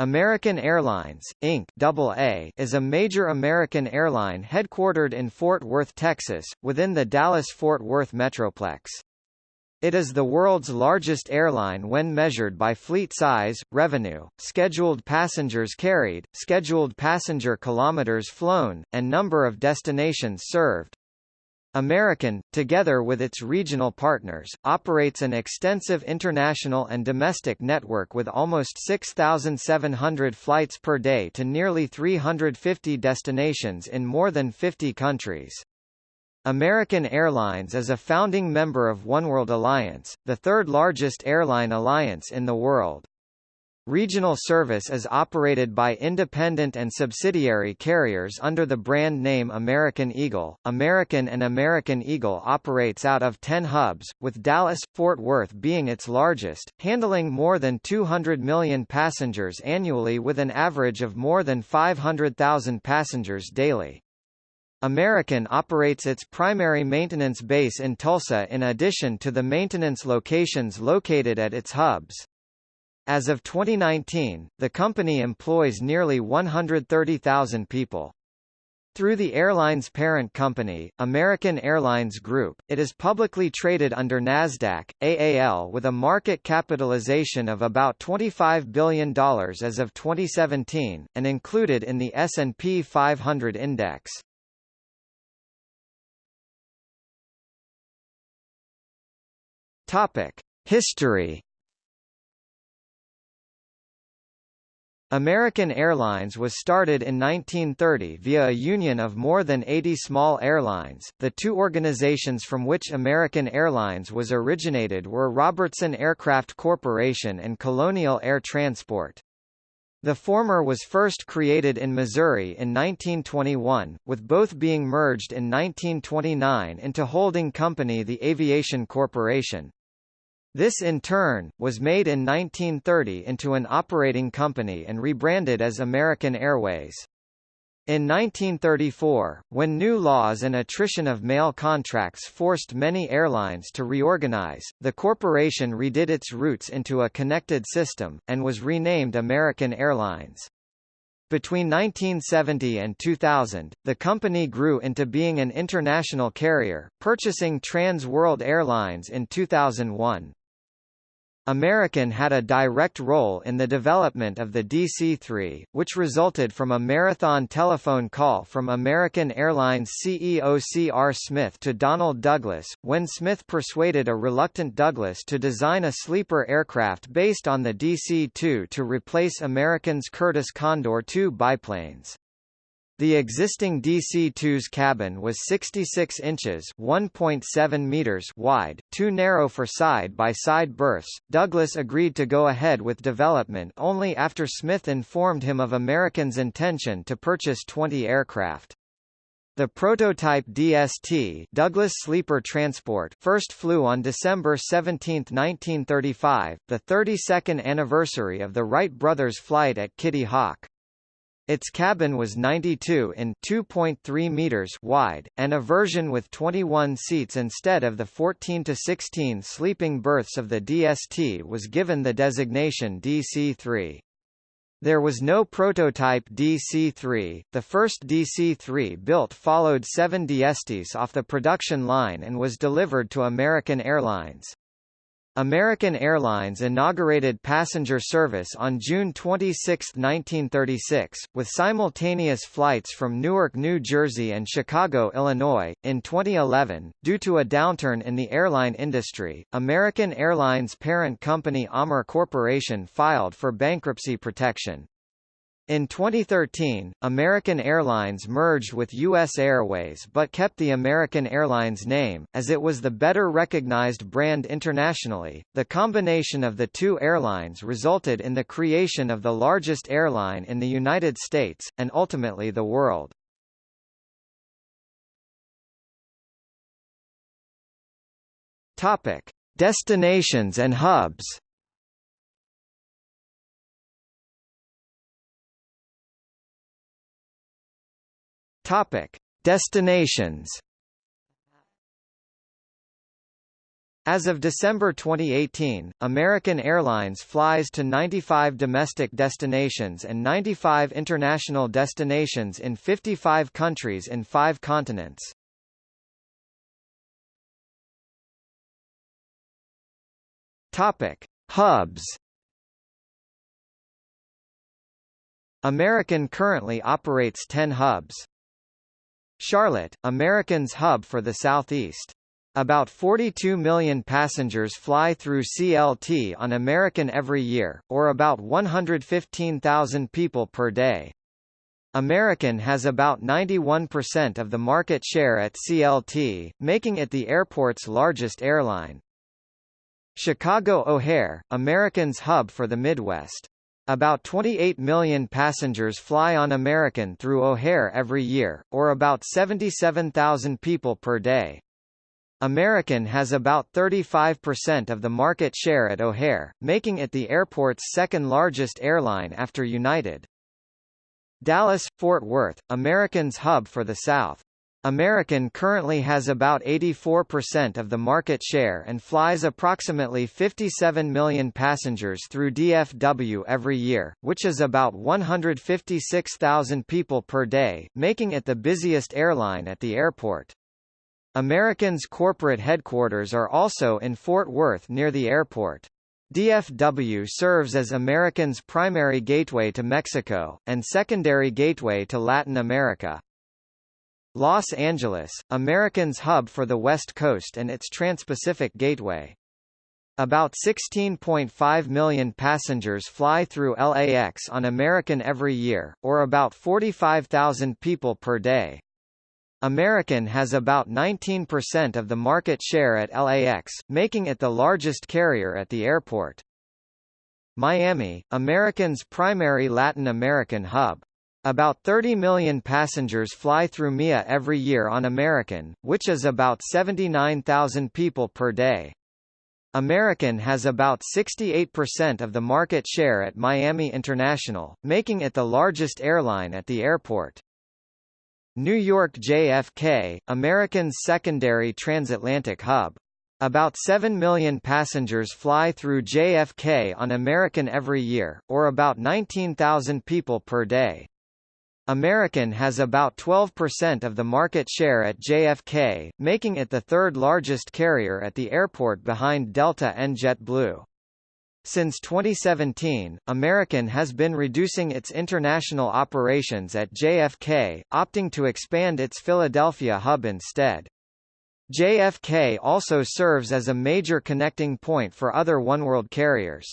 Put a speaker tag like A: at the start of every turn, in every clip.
A: American Airlines, Inc. AA, is a major American airline headquartered in Fort Worth, Texas, within the Dallas-Fort Worth metroplex. It is the world's largest airline when measured by fleet size, revenue, scheduled passengers carried, scheduled passenger kilometers flown, and number of destinations served. American, together with its regional partners, operates an extensive international and domestic network with almost 6,700 flights per day to nearly 350 destinations in more than 50 countries. American Airlines is a founding member of Oneworld Alliance, the third largest airline alliance in the world. Regional service is operated by independent and subsidiary carriers under the brand name American Eagle. American and American Eagle operates out of 10 hubs, with Dallas, Fort Worth being its largest, handling more than 200 million passengers annually with an average of more than 500,000 passengers daily. American operates its primary maintenance base in Tulsa in addition to the maintenance locations located at its hubs. As of 2019, the company employs nearly 130,000 people. Through the airline's parent company, American Airlines Group, it is publicly traded under Nasdaq AAL with a market capitalization of about $25 billion as of 2017 and included in the S&P 500 index. History American Airlines was started in 1930 via a union of more than 80 small airlines. The two organizations from which American Airlines was originated were Robertson Aircraft Corporation and Colonial Air Transport. The former was first created in Missouri in 1921, with both being merged in 1929 into holding company the Aviation Corporation. This in turn, was made in 1930 into an operating company and rebranded as American Airways. In 1934, when new laws and attrition of mail contracts forced many airlines to reorganize, the corporation redid its routes into a connected system, and was renamed American Airlines. Between 1970 and 2000, the company grew into being an international carrier, purchasing Trans World Airlines in 2001. American had a direct role in the development of the DC-3, which resulted from a marathon telephone call from American Airlines CEO C.R. Smith to Donald Douglas, when Smith persuaded a reluctant Douglas to design a sleeper aircraft based on the DC-2 to replace American's Curtiss Condor II biplanes. The existing DC-2's cabin was 66 inches (1.7 meters) wide, too narrow for side-by-side -side berths. Douglas agreed to go ahead with development only after Smith informed him of American's intention to purchase 20 aircraft. The prototype DST Douglas Sleeper Transport first flew on December 17, 1935, the 32nd anniversary of the Wright brothers' flight at Kitty Hawk. Its cabin was 92 in 2.3 meters wide, and a version with 21 seats instead of the 14 to 16 sleeping berths of the DST was given the designation DC-3. There was no prototype DC-3. The first DC-3 built followed seven DSTs off the production line and was delivered to American Airlines. American Airlines inaugurated passenger service on June 26, 1936, with simultaneous flights from Newark, New Jersey and Chicago, Illinois. In 2011, due to a downturn in the airline industry, American Airlines parent company AMR Corporation filed for bankruptcy protection. In 2013, American Airlines merged with U.S. Airways but kept the American Airlines name, as it was the better recognized brand internationally. The combination of the two airlines resulted in the creation of the largest airline in the United States, and ultimately the world. Topic: Destinations and hubs. Topic: Destinations. As of December 2018, American Airlines flies to 95 domestic destinations and 95 international destinations in 55 countries in five continents. Topic: Hubs. American currently operates 10 hubs. Charlotte, American's hub for the Southeast. About 42 million passengers fly through CLT on American every year, or about 115,000 people per day. American has about 91% of the market share at CLT, making it the airport's largest airline. Chicago O'Hare, American's hub for the Midwest. About 28 million passengers fly on American through O'Hare every year, or about 77,000 people per day. American has about 35% of the market share at O'Hare, making it the airport's second largest airline after United. Dallas – Fort Worth, American's hub for the South. American currently has about 84% of the market share and flies approximately 57 million passengers through DFW every year, which is about 156,000 people per day, making it the busiest airline at the airport. American's corporate headquarters are also in Fort Worth near the airport. DFW serves as American's primary gateway to Mexico, and secondary gateway to Latin America. Los Angeles, American's hub for the West Coast and its Trans-Pacific gateway. About 16.5 million passengers fly through LAX on American every year, or about 45,000 people per day. American has about 19% of the market share at LAX, making it the largest carrier at the airport. Miami, American's primary Latin American hub. About 30 million passengers fly through MIA every year on American, which is about 79,000 people per day. American has about 68% of the market share at Miami International, making it the largest airline at the airport. New York JFK, American's secondary transatlantic hub. About 7 million passengers fly through JFK on American every year, or about 19,000 people per day. American has about 12% of the market share at JFK, making it the third largest carrier at the airport behind Delta and JetBlue. Since 2017, American has been reducing its international operations at JFK, opting to expand its Philadelphia hub instead. JFK also serves as a major connecting point for other oneworld carriers.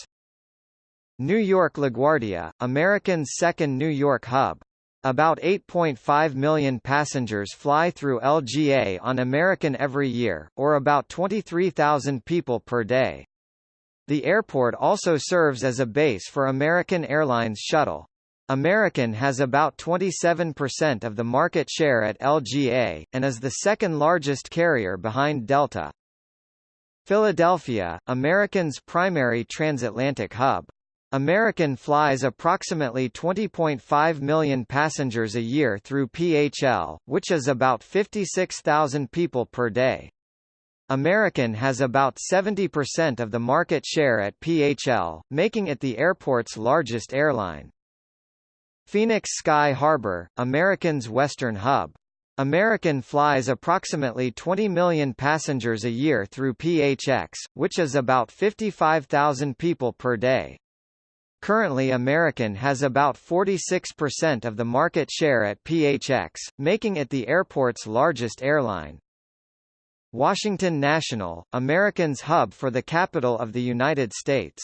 A: New York LaGuardia, American's second New York hub. About 8.5 million passengers fly through LGA on American every year, or about 23,000 people per day. The airport also serves as a base for American Airlines Shuttle. American has about 27% of the market share at LGA, and is the second largest carrier behind Delta. Philadelphia, American's primary transatlantic hub. American flies approximately 20.5 million passengers a year through PHL, which is about 56,000 people per day. American has about 70% of the market share at PHL, making it the airport's largest airline. Phoenix Sky Harbor, American's western hub. American flies approximately 20 million passengers a year through PHX, which is about 55,000 people per day. Currently American has about 46% of the market share at PHX, making it the airport's largest airline. Washington National, American's hub for the capital of the United States.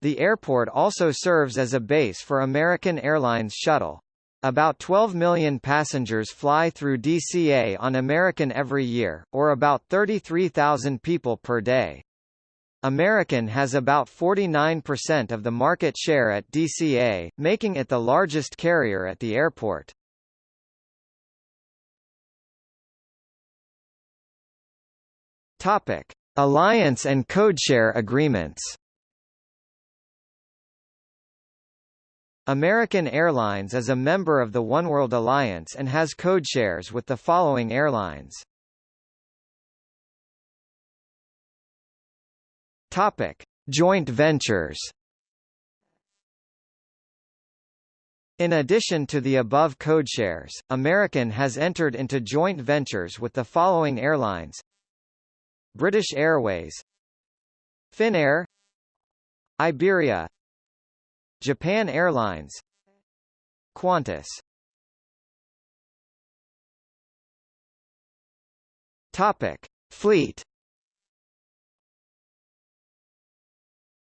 A: The airport also serves as a base for American Airlines Shuttle. About 12 million passengers fly through DCA on American every year, or about 33,000 people per day. American has about 49% of the market share at DCA, making it the largest carrier at the airport. Topic: Alliance and codeshare agreements. American Airlines is a member of the Oneworld Alliance and has codeshares with the following airlines. Topic: Joint ventures. In addition to the above codeshares, American has entered into joint ventures with the following airlines. British Airways. Finnair. Iberia. Japan Airlines. Qantas. Topic: Fleet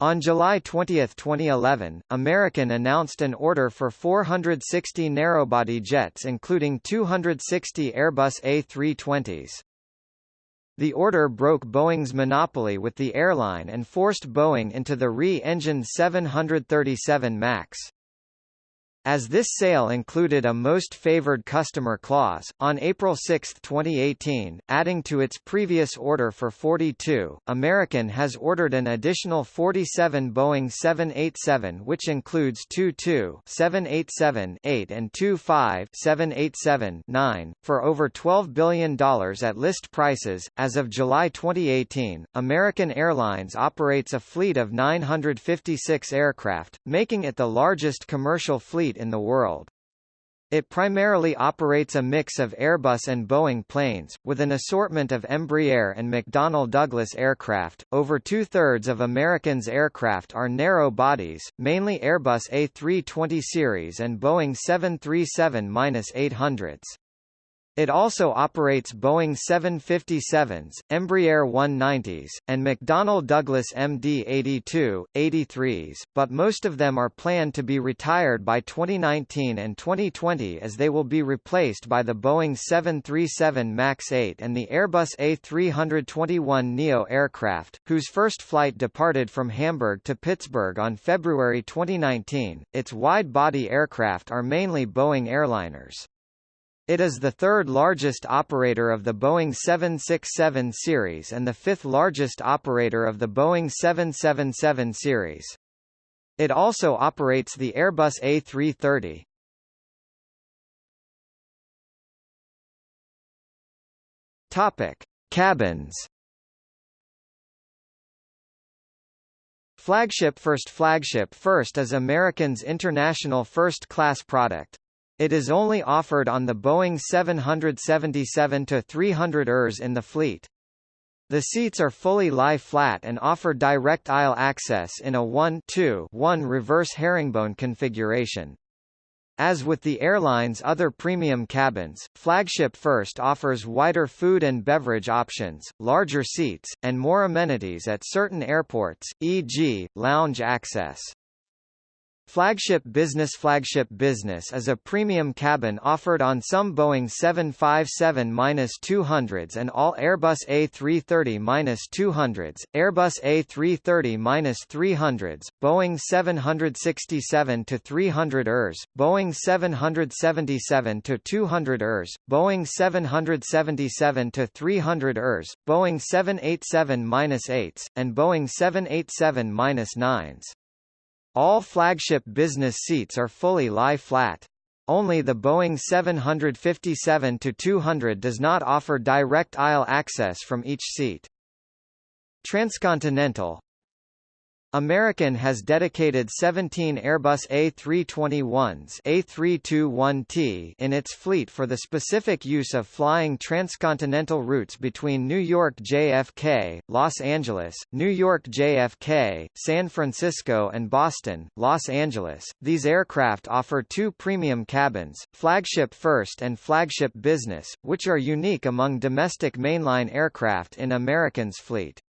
A: On July 20, 2011, American announced an order for 460 narrowbody jets including 260 Airbus A320s. The order broke Boeing's monopoly with the airline and forced Boeing into the re-engined 737 MAX. As this sale included a most favored customer clause, on April 6, 2018, adding to its previous order for 42, American has ordered an additional 47 Boeing 787 which includes two 787-8 and two 787-9, for over $12 billion at list prices. As of July 2018, American Airlines operates a fleet of 956 aircraft, making it the largest commercial fleet in the world. It primarily operates a mix of Airbus and Boeing planes, with an assortment of Embraer and McDonnell Douglas aircraft. Over two thirds of American's aircraft are narrow bodies, mainly Airbus A320 series and Boeing 737 800s. It also operates Boeing 757s, Embraer 190s, and McDonnell Douglas MD-82, 83s, but most of them are planned to be retired by 2019 and 2020 as they will be replaced by the Boeing 737 MAX 8 and the Airbus A321neo aircraft, whose first flight departed from Hamburg to Pittsburgh on February 2019. Its wide-body aircraft are mainly Boeing airliners. It is the third largest operator of the Boeing 767 series and the fifth largest operator of the Boeing 777 series. It also operates the Airbus A330. Topic: Cabins. Flagship First Flagship First is American's international first-class product. It is only offered on the Boeing 777-300 ERs in the fleet. The seats are fully lie-flat and offer direct aisle access in a 1-2-1 reverse herringbone configuration. As with the airline's other premium cabins, Flagship First offers wider food and beverage options, larger seats, and more amenities at certain airports, e.g., lounge access. Flagship Business Flagship Business is a premium cabin offered on some Boeing 757-200s and all Airbus A330-200s, Airbus A330-300s, Boeing 767-300 ERs, Boeing 777-200 ERs, Boeing 777-300 ERs, Boeing 787-8s, and Boeing 787-9s. All flagship business seats are fully lie-flat. Only the Boeing 757-200 does not offer direct aisle access from each seat. Transcontinental American has dedicated 17 Airbus A321s A321T in its fleet for the specific use of flying transcontinental routes between New York JFK, Los Angeles, New York JFK, San Francisco and Boston, Los Angeles. These aircraft offer two premium cabins, Flagship First and Flagship Business, which are unique among domestic mainline aircraft in American's fleet.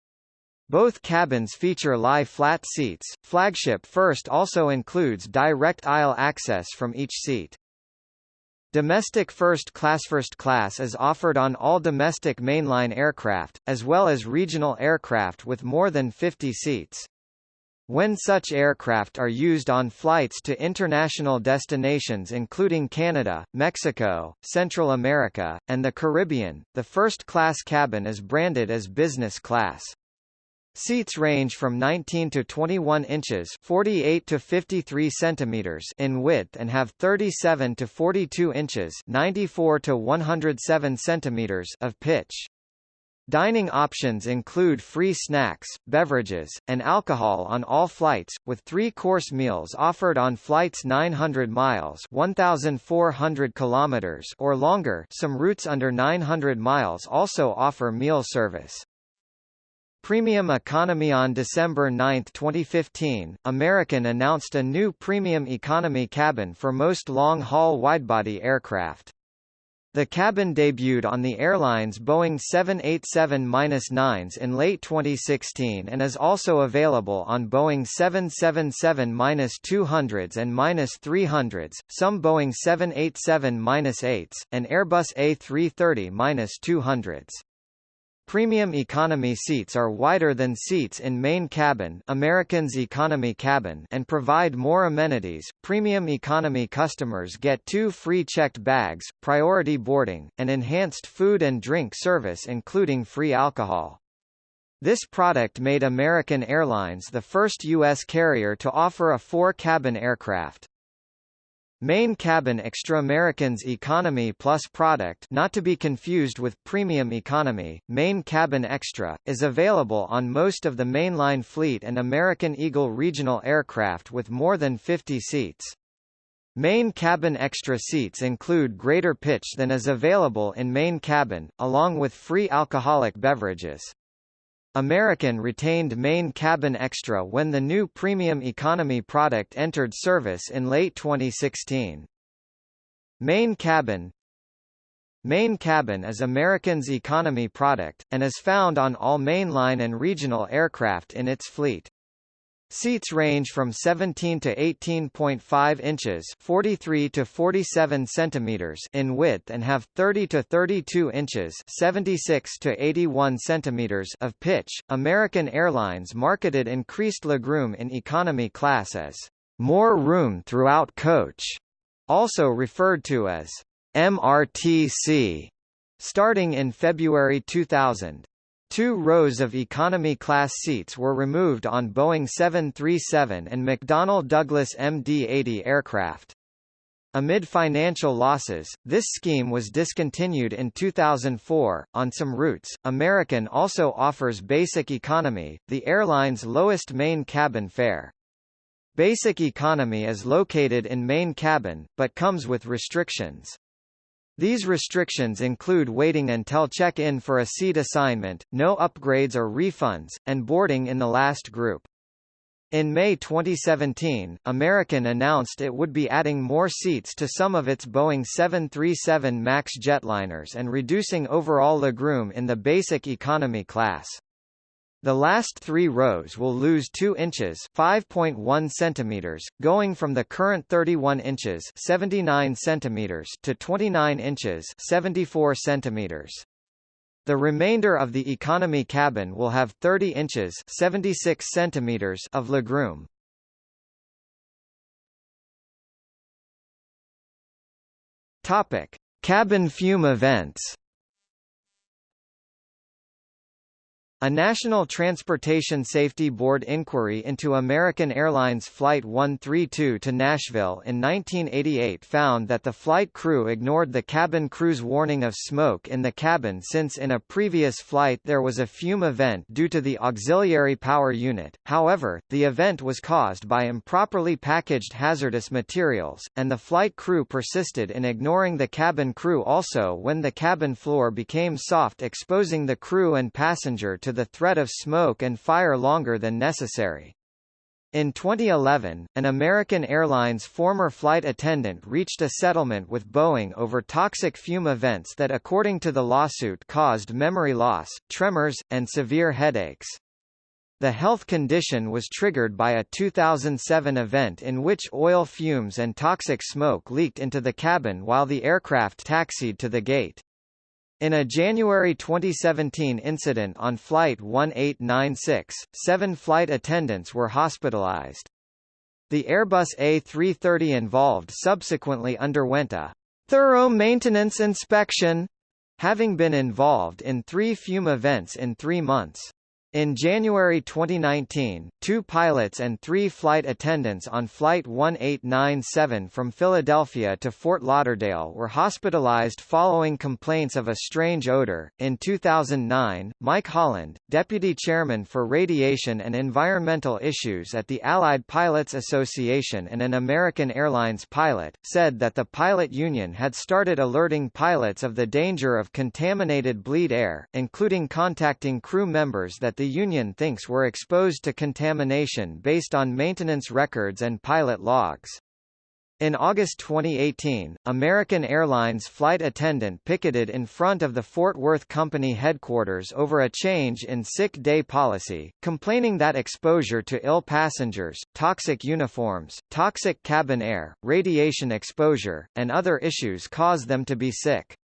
A: Both cabins feature lie-flat seats. Flagship First also includes direct aisle access from each seat. Domestic first class First class is offered on all domestic mainline aircraft, as well as regional aircraft with more than 50 seats. When such aircraft are used on flights to international destinations including Canada, Mexico, Central America, and the Caribbean, the first-class cabin is branded as business class. Seats range from 19 to 21 inches 48 to 53 centimeters in width and have 37 to 42 inches 94 to 107 centimeters of pitch. Dining options include free snacks, beverages, and alcohol on all flights, with three-course meals offered on flights 900 miles 1,400 kilometers or longer some routes under 900 miles also offer meal service. Premium Economy On December 9, 2015, American announced a new Premium Economy cabin for most long-haul widebody aircraft. The cabin debuted on the airline's Boeing 787-9s in late 2016 and is also available on Boeing 777-200s and -300s, some Boeing 787-8s, and Airbus A330-200s. Premium economy seats are wider than seats in main cabin American's economy cabin and provide more amenities. Premium economy customers get two free checked bags, priority boarding, and enhanced food and drink service including free alcohol. This product made American Airlines the first U.S. carrier to offer a four-cabin aircraft. Main Cabin Extra Americans Economy Plus product not to be confused with Premium Economy, Main Cabin Extra, is available on most of the mainline fleet and American Eagle regional aircraft with more than 50 seats. Main cabin extra seats include greater pitch than is available in main cabin, along with free alcoholic beverages. American retained main cabin extra when the new premium economy product entered service in late 2016. Main cabin Main cabin is American's economy product, and is found on all mainline and regional aircraft in its fleet. Seats range from 17 to 18.5 inches, 43 to 47 centimeters in width and have 30 to 32 inches, 76 to 81 centimeters of pitch. American Airlines marketed increased legroom in economy class as more room throughout coach, also referred to as MRTC, starting in February 2000. Two rows of economy-class seats were removed on Boeing 737 and McDonnell Douglas MD-80 aircraft. Amid financial losses, this scheme was discontinued in 2004. On some routes, American also offers Basic Economy, the airline's lowest main cabin fare. Basic Economy is located in main cabin, but comes with restrictions. These restrictions include waiting until check-in for a seat assignment, no upgrades or refunds, and boarding in the last group. In May 2017, American announced it would be adding more seats to some of its Boeing 737 MAX jetliners and reducing overall legroom in the basic economy class. The last three rows will lose 2 inches 5.1 centimeters, going from the current 31 inches 79 centimeters to 29 inches 74 centimeters. The remainder of the economy cabin will have 30 inches 76 centimeters of legroom. Topic: Cabin fume events. A National Transportation Safety Board inquiry into American Airlines Flight 132 to Nashville in 1988 found that the flight crew ignored the cabin crew's warning of smoke in the cabin since in a previous flight there was a fume event due to the auxiliary power unit. However, the event was caused by improperly packaged hazardous materials, and the flight crew persisted in ignoring the cabin crew also when the cabin floor became soft exposing the crew and passenger to the threat of smoke and fire longer than necessary. In 2011, an American Airlines former flight attendant reached a settlement with Boeing over toxic fume events that according to the lawsuit caused memory loss, tremors, and severe headaches. The health condition was triggered by a 2007 event in which oil fumes and toxic smoke leaked into the cabin while the aircraft taxied to the gate. In a January 2017 incident on Flight 1896, seven flight attendants were hospitalized. The Airbus A330 involved subsequently underwent a thorough maintenance inspection, having been involved in three fume events in three months. In January 2019, two pilots and three flight attendants on Flight 1897 from Philadelphia to Fort Lauderdale were hospitalized following complaints of a strange odor. In 2009, Mike Holland, deputy chairman for radiation and environmental issues at the Allied Pilots Association and an American Airlines pilot, said that the pilot union had started alerting pilots of the danger of contaminated bleed air, including contacting crew members that the the union thinks were exposed to contamination based on maintenance records and pilot logs. In August 2018, American Airlines flight attendant picketed in front of the Fort Worth Company headquarters over a change in sick day policy, complaining that exposure to ill passengers, toxic uniforms, toxic cabin air, radiation exposure, and other issues caused them to be sick.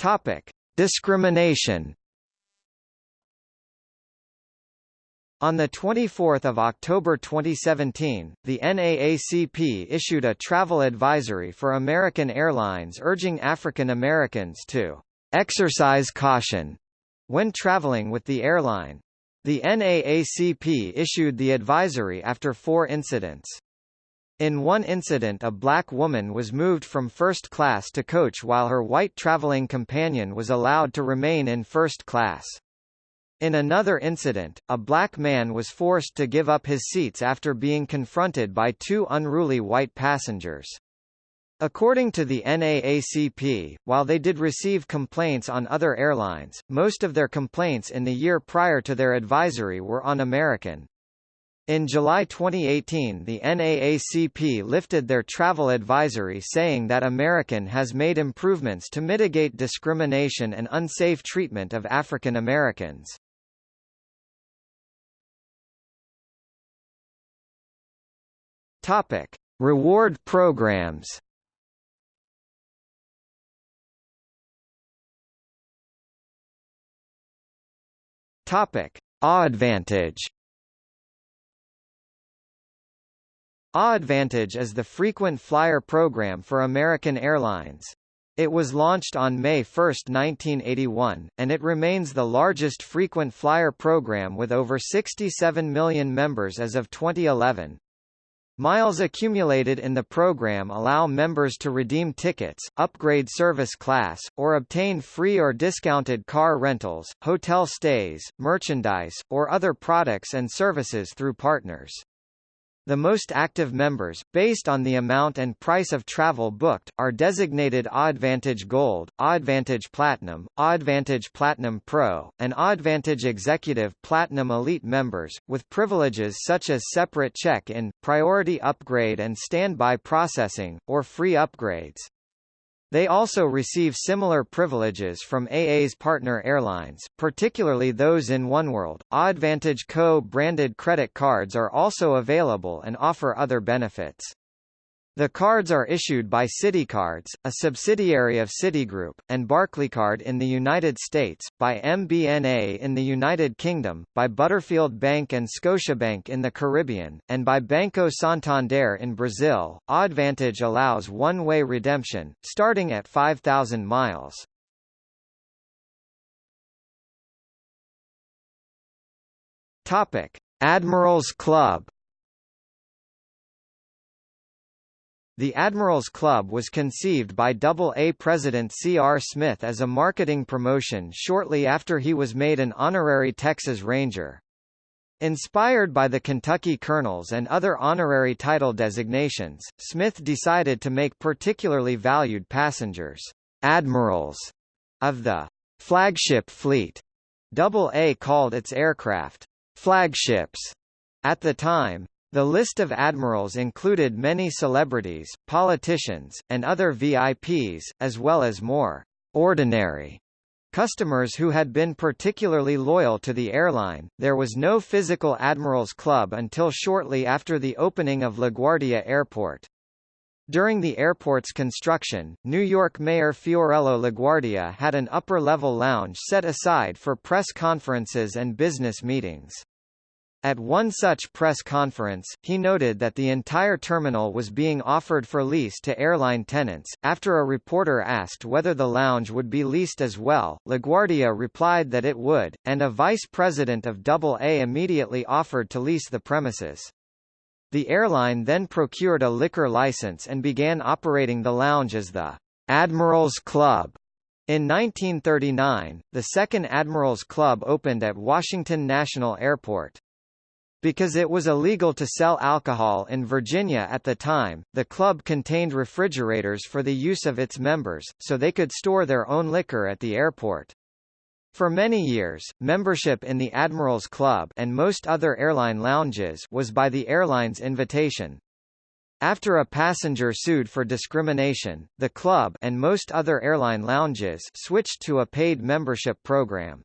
A: Topic: Discrimination. On 24 October 2017, the NAACP issued a travel advisory for American Airlines urging African Americans to exercise caution when traveling with the airline. The NAACP issued the advisory after four incidents. In one incident a black woman was moved from first class to coach while her white traveling companion was allowed to remain in first class. In another incident, a black man was forced to give up his seats after being confronted by two unruly white passengers. According to the NAACP, while they did receive complaints on other airlines, most of their complaints in the year prior to their advisory were on American. In July 2018 the NAACP lifted their travel advisory saying that American has made improvements to mitigate discrimination and unsafe treatment of African Americans. Topic: Reward programs. Topic: AAdvantage AAdvantage is the frequent flyer program for American Airlines. It was launched on May 1, 1981, and it remains the largest frequent flyer program with over 67 million members as of 2011. Miles accumulated in the program allow members to redeem tickets, upgrade service class, or obtain free or discounted car rentals, hotel stays, merchandise, or other products and services through partners. The most active members, based on the amount and price of travel booked, are designated AAdvantage Gold, AAdvantage Platinum, AAdvantage Platinum Pro, and AAdvantage Executive Platinum Elite members, with privileges such as separate check-in, priority upgrade and standby processing, or free upgrades. They also receive similar privileges from AA's partner airlines, particularly those in oneworld. AAdvantage Co-branded credit cards are also available and offer other benefits. The cards are issued by CitiCards, a subsidiary of Citigroup, and Barclaycard in the United States, by MBNA in the United Kingdom, by Butterfield Bank and Scotiabank in the Caribbean, and by Banco Santander in Brazil. AAdvantage allows one-way redemption, starting at 5,000 miles. Topic: Admirals Club The Admirals Club was conceived by AA President C. R. Smith as a marketing promotion shortly after he was made an honorary Texas Ranger. Inspired by the Kentucky Colonels and other honorary title designations, Smith decided to make particularly valued passengers, admirals, of the flagship fleet. AA called its aircraft flagships at the time, the list of admirals included many celebrities, politicians, and other VIPs, as well as more ordinary customers who had been particularly loyal to the airline. There was no physical Admirals Club until shortly after the opening of LaGuardia Airport. During the airport's construction, New York Mayor Fiorello LaGuardia had an upper-level lounge set aside for press conferences and business meetings. At one such press conference, he noted that the entire terminal was being offered for lease to airline tenants. After a reporter asked whether the lounge would be leased as well, LaGuardia replied that it would, and a vice president of AA immediately offered to lease the premises. The airline then procured a liquor license and began operating the lounge as the Admirals Club. In 1939, the second Admirals Club opened at Washington National Airport. Because it was illegal to sell alcohol in Virginia at the time, the club contained refrigerators for the use of its members, so they could store their own liquor at the airport. For many years, membership in the Admirals Club and most other airline lounges was by the airline's invitation. After a passenger sued for discrimination, the club and most other airline lounges switched to a paid membership program.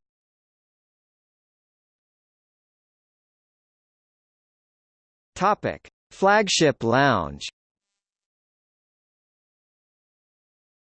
A: Topic: Flagship Lounge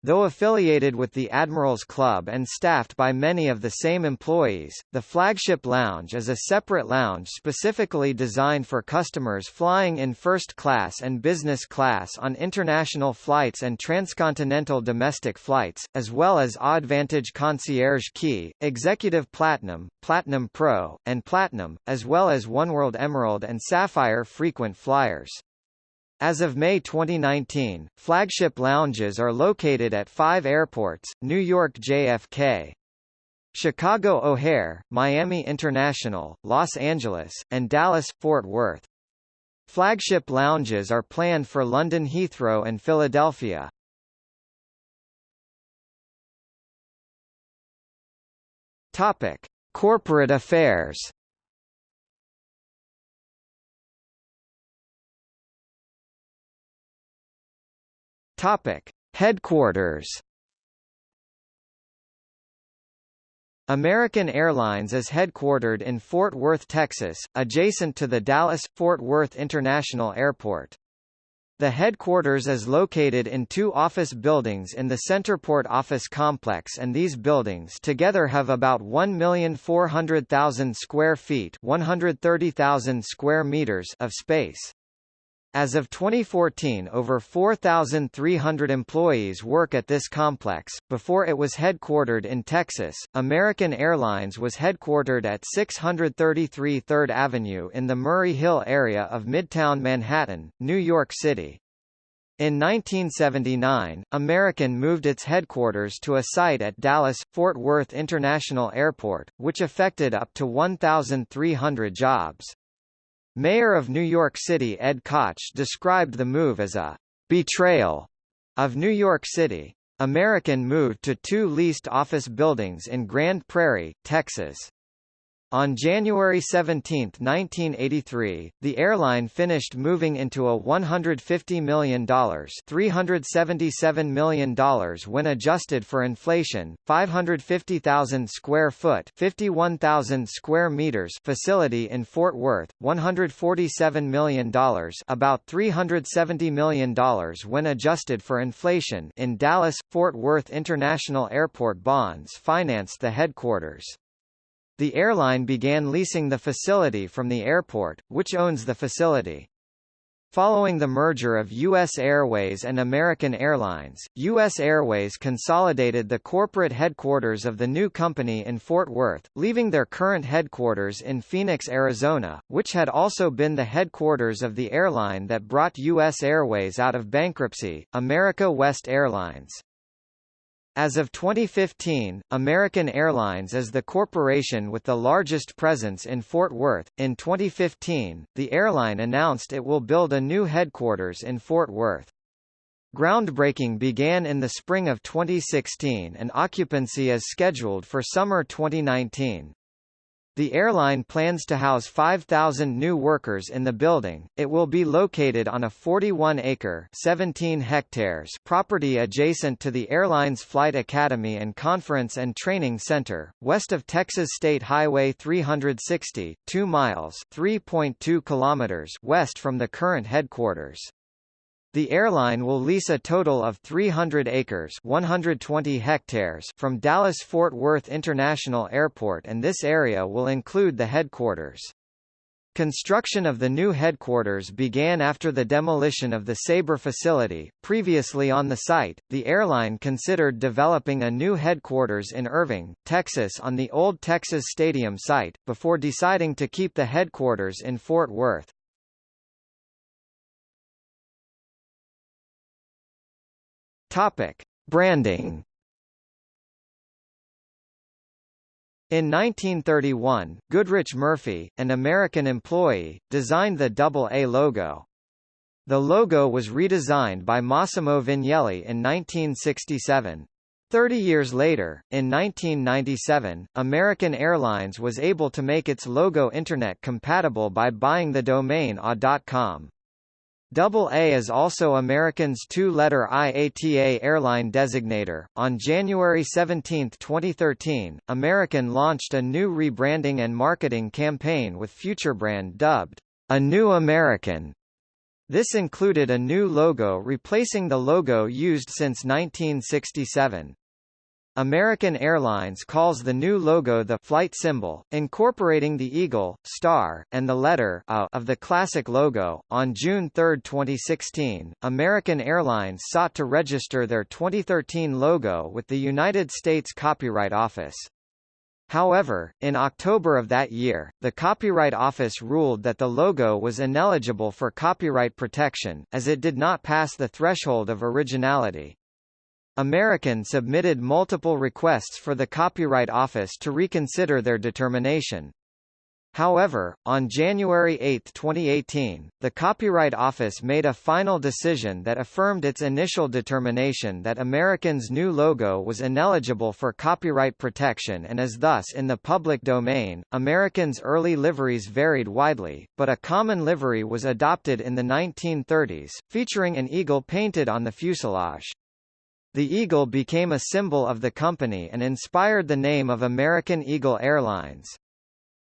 A: Though affiliated with the Admirals Club and staffed by many of the same employees, the Flagship Lounge is a separate lounge specifically designed for customers flying in first class and business class on international flights and transcontinental domestic flights, as well as AAdvantage Concierge Key, Executive Platinum, Platinum Pro, and Platinum, as well as Oneworld Emerald and Sapphire frequent flyers. As of May 2019, flagship lounges are located at five airports, New York JFK, Chicago O'Hare, Miami International, Los Angeles, and Dallas-Fort Worth. Flagship lounges are planned for London Heathrow and Philadelphia. Topic: Corporate affairs. Topic: Headquarters. American Airlines is headquartered in Fort Worth, Texas, adjacent to the Dallas-Fort Worth International Airport. The headquarters is located in two office buildings in the CentrePort office complex and these buildings together have about 1,400,000 square feet 130,000 square meters of space. As of 2014 over 4,300 employees work at this complex. Before it was headquartered in Texas, American Airlines was headquartered at 633 3rd Avenue in the Murray Hill area of Midtown Manhattan, New York City. In 1979, American moved its headquarters to a site at Dallas-Fort Worth International Airport, which affected up to 1,300 jobs. Mayor of New York City Ed Koch described the move as a betrayal of New York City. American moved to two leased office buildings in Grand Prairie, Texas. On January 17, 1983, the airline finished moving into a $150 million $377 million when adjusted for inflation, 550,000 square foot 51,000 square meters facility in Fort Worth, $147 million about $370 million when adjusted for inflation in Dallas, Fort Worth International Airport bonds financed the headquarters. The airline began leasing the facility from the airport, which owns the facility. Following the merger of U.S. Airways and American Airlines, U.S. Airways consolidated the corporate headquarters of the new company in Fort Worth, leaving their current headquarters in Phoenix, Arizona, which had also been the headquarters of the airline that brought U.S. Airways out of bankruptcy, America West Airlines. As of 2015, American Airlines is the corporation with the largest presence in Fort Worth. In 2015, the airline announced it will build a new headquarters in Fort Worth. Groundbreaking began in the spring of 2016 and occupancy is scheduled for summer 2019. The airline plans to house 5,000 new workers in the building. It will be located on a 41-acre (17 hectares) property adjacent to the airline's Flight Academy and Conference and Training Center, west of Texas State Highway 360, 2 miles (3.2 kilometers) west from the current headquarters. The airline will lease a total of 300 acres 120 hectares from Dallas-Fort Worth International Airport and this area will include the headquarters. Construction of the new headquarters began after the demolition of the Sabre facility. Previously on the site, the airline considered developing a new headquarters in Irving, Texas on the old Texas Stadium site, before deciding to keep the headquarters in Fort Worth. Topic: Branding In 1931, Goodrich Murphy, an American employee, designed the double A logo. The logo was redesigned by Massimo Vignelli in 1967. Thirty years later, in 1997, American Airlines was able to make its logo Internet compatible by buying the domain a.com. Double A is also American's two-letter IATA airline designator. On January 17, 2013, American launched a new rebranding and marketing campaign with FutureBrand dubbed A New American. This included a new logo replacing the logo used since 1967. American Airlines calls the new logo the flight symbol, incorporating the eagle, star, and the letter A of the classic logo. On June 3, 2016, American Airlines sought to register their 2013 logo with the United States Copyright Office. However, in October of that year, the Copyright Office ruled that the logo was ineligible for copyright protection, as it did not pass the threshold of originality. American submitted multiple requests for the Copyright Office to reconsider their determination. However, on January 8, 2018, the Copyright Office made a final decision that affirmed its initial determination that American's new logo was ineligible for copyright protection and is thus in the public domain. American's early liveries varied widely, but a common livery was adopted in the 1930s, featuring an eagle painted on the fuselage. The Eagle became a symbol of the company and inspired the name of American Eagle Airlines.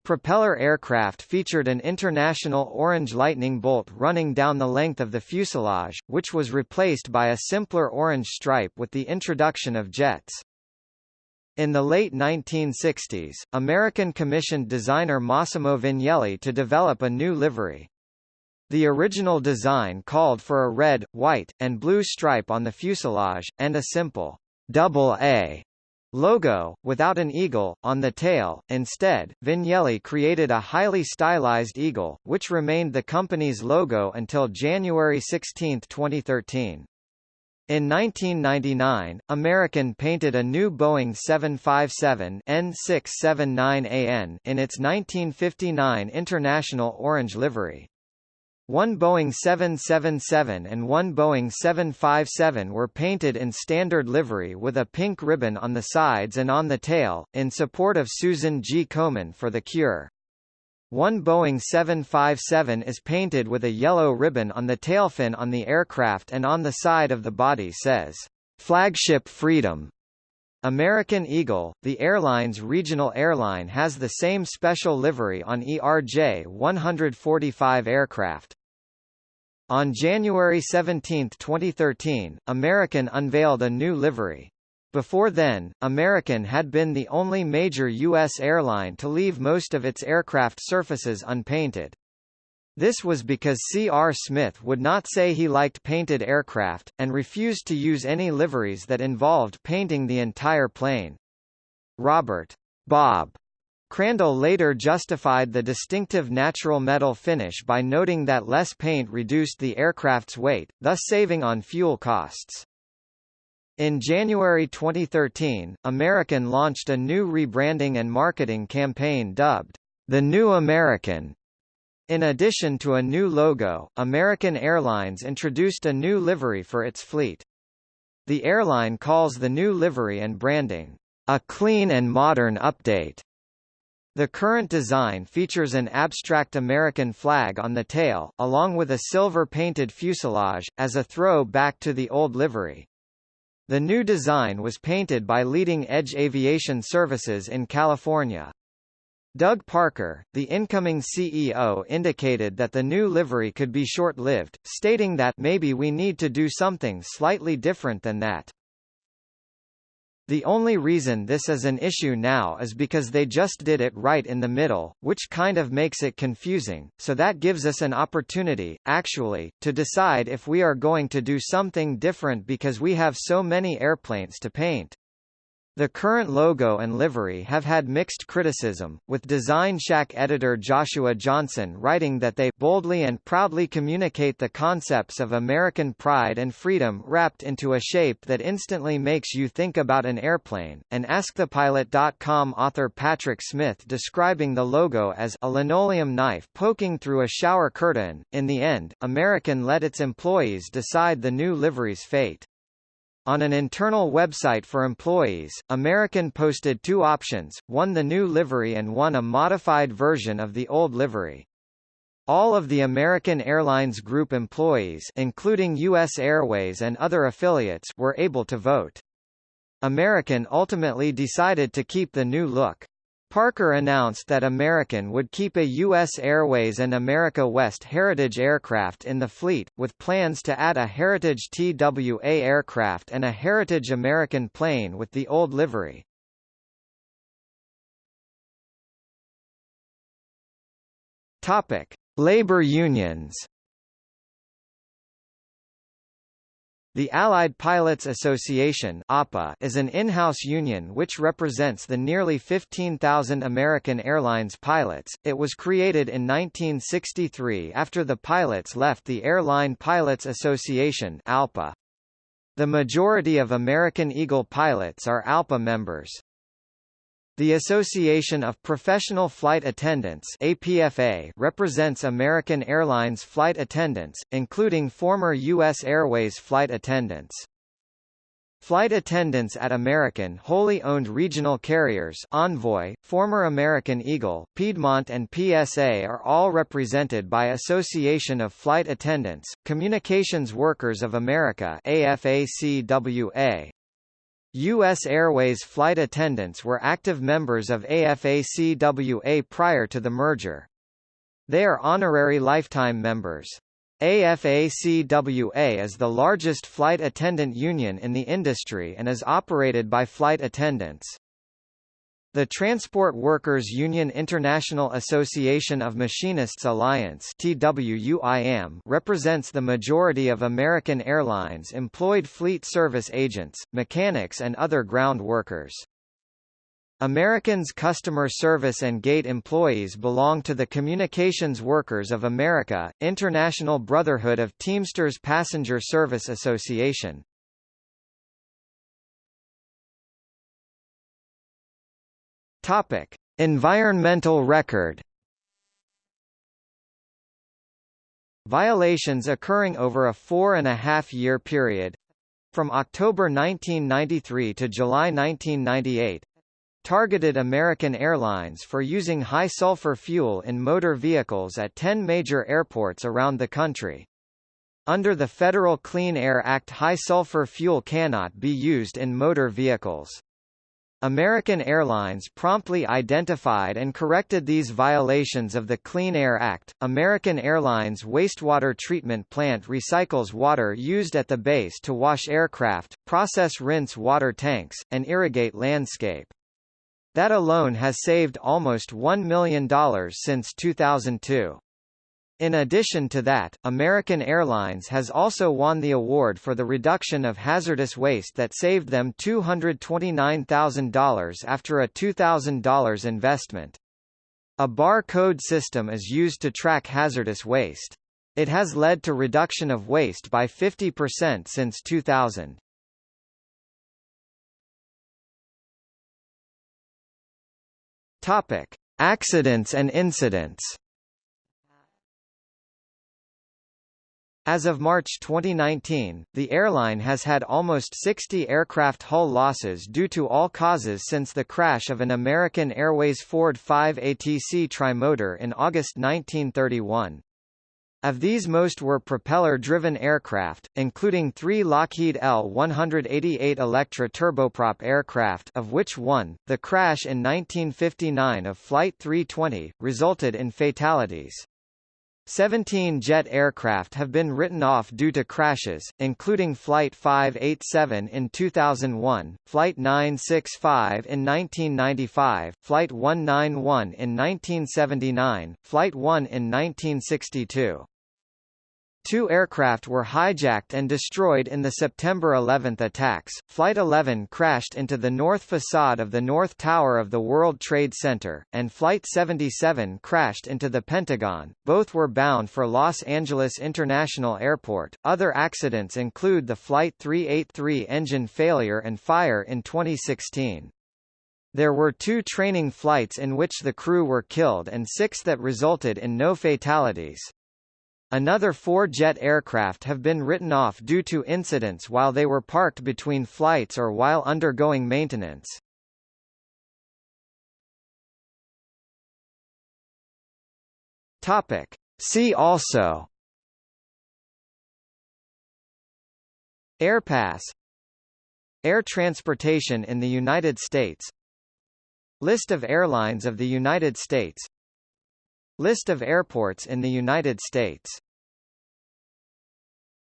A: Propeller aircraft featured an international orange lightning bolt running down the length of the fuselage, which was replaced by a simpler orange stripe with the introduction of jets. In the late 1960s, American commissioned designer Massimo Vignelli to develop a new livery. The original design called for a red, white, and blue stripe on the fuselage, and a simple double A logo, without an eagle, on the tail. Instead, Vignelli created a highly stylized eagle, which remained the company's logo until January 16, 2013. In 1999, American painted a new Boeing 757 N679AN in its 1959 International Orange livery. One Boeing 777 and one Boeing 757 were painted in standard livery with a pink ribbon on the sides and on the tail, in support of Susan G. Komen for The Cure. One Boeing 757 is painted with a yellow ribbon on the tailfin on the aircraft and on the side of the body says, "'Flagship Freedom' American Eagle, the airline's regional airline has the same special livery on ERJ-145 aircraft. On January 17, 2013, American unveiled a new livery. Before then, American had been the only major U.S. airline to leave most of its aircraft surfaces unpainted. This was because C. R. Smith would not say he liked painted aircraft, and refused to use any liveries that involved painting the entire plane. Robert Bob Crandall later justified the distinctive natural metal finish by noting that less paint reduced the aircraft's weight, thus saving on fuel costs. In January 2013, American launched a new rebranding and marketing campaign dubbed, The New American, in addition to a new logo, American Airlines introduced a new livery for its fleet. The airline calls the new livery and branding, a clean and modern update. The current design features an abstract American flag on the tail, along with a silver-painted fuselage, as a throw back to the old livery. The new design was painted by Leading Edge Aviation Services in California. Doug Parker, the incoming CEO indicated that the new livery could be short-lived, stating that maybe we need to do something slightly different than that. The only reason this is an issue now is because they just did it right in the middle, which kind of makes it confusing, so that gives us an opportunity, actually, to decide if we are going to do something different because we have so many airplanes to paint. The current logo and livery have had mixed criticism, with Design Shack editor Joshua Johnson writing that they boldly and proudly communicate the concepts of American pride and freedom wrapped into a shape that instantly makes you think about an airplane, and AskThePilot.com author Patrick Smith describing the logo as a linoleum knife poking through a shower curtain. In the end, American let its employees decide the new livery's fate. On an internal website for employees, American posted two options, one the new livery and one a modified version of the old livery. All of the American Airlines Group employees including U.S. Airways and other affiliates were able to vote. American ultimately decided to keep the new look. Parker announced that American would keep a U.S. Airways and America West Heritage aircraft in the fleet, with plans to add a Heritage TWA aircraft and a Heritage American plane with the old livery. Topic: Labor unions. The Allied Pilots Association is an in-house union which represents the nearly 15,000 American Airlines pilots. It was created in 1963 after the pilots left the Air Line Pilots Association. The majority of American Eagle pilots are ALPA members. The Association of Professional Flight Attendants APFA represents American Airlines flight attendants, including former U.S. Airways flight attendants. Flight attendants at American wholly owned regional carriers Envoy, former American Eagle, Piedmont and PSA are all represented by Association of Flight Attendants, Communications Workers of America AFACWA. U.S. Airways flight attendants were active members of AFACWA prior to the merger. They are honorary lifetime members. AFACWA is the largest flight attendant union in the industry and is operated by flight attendants. The Transport Workers Union International Association of Machinists Alliance TWUIM represents the majority of American Airlines employed fleet service agents, mechanics and other ground workers. Americans Customer Service and Gate employees belong to the Communications Workers of America, International Brotherhood of Teamsters Passenger Service Association. Topic: Environmental record. Violations occurring over a four and a half year period from October 1993 to July 1998 targeted American Airlines for using high-sulfur fuel in motor vehicles at 10 major airports around the country. Under the Federal Clean Air Act high-sulfur fuel cannot be used in motor vehicles. American Airlines promptly identified and corrected these violations of the Clean Air Act. American Airlines wastewater treatment plant recycles water used at the base to wash aircraft, process rinse water tanks, and irrigate landscape. That alone has saved almost $1 million since 2002. In addition to that, American Airlines has also won the award for the reduction of hazardous waste that saved them $229,000 after a $2,000 investment. A barcode system is used to track hazardous waste. It has led to reduction of waste by 50% since 2000. Topic: Accidents and incidents. As of March 2019, the airline has had almost 60 aircraft hull losses due to all causes since the crash of an American Airways Ford 5 ATC trimotor in August 1931. Of these most were propeller-driven aircraft, including three Lockheed L-188 Electra turboprop aircraft of which one, the crash in 1959 of Flight 320, resulted in fatalities. 17 jet aircraft have been written off due to crashes, including Flight 587 in 2001, Flight 965 in 1995, Flight 191 in 1979, Flight 1 in 1962. Two aircraft were hijacked and destroyed in the September 11 attacks. Flight 11 crashed into the north facade of the North Tower of the World Trade Center, and Flight 77 crashed into the Pentagon. Both were bound for Los Angeles International Airport. Other accidents include the Flight 383 engine failure and fire in 2016. There were two training flights in which the crew were killed and six that resulted in no fatalities. Another four jet aircraft have been written off due to incidents while they were parked between flights or while undergoing maintenance. Topic. See also. AAirpass Air transportation in the United States. List of airlines of the United States. List of airports in the United States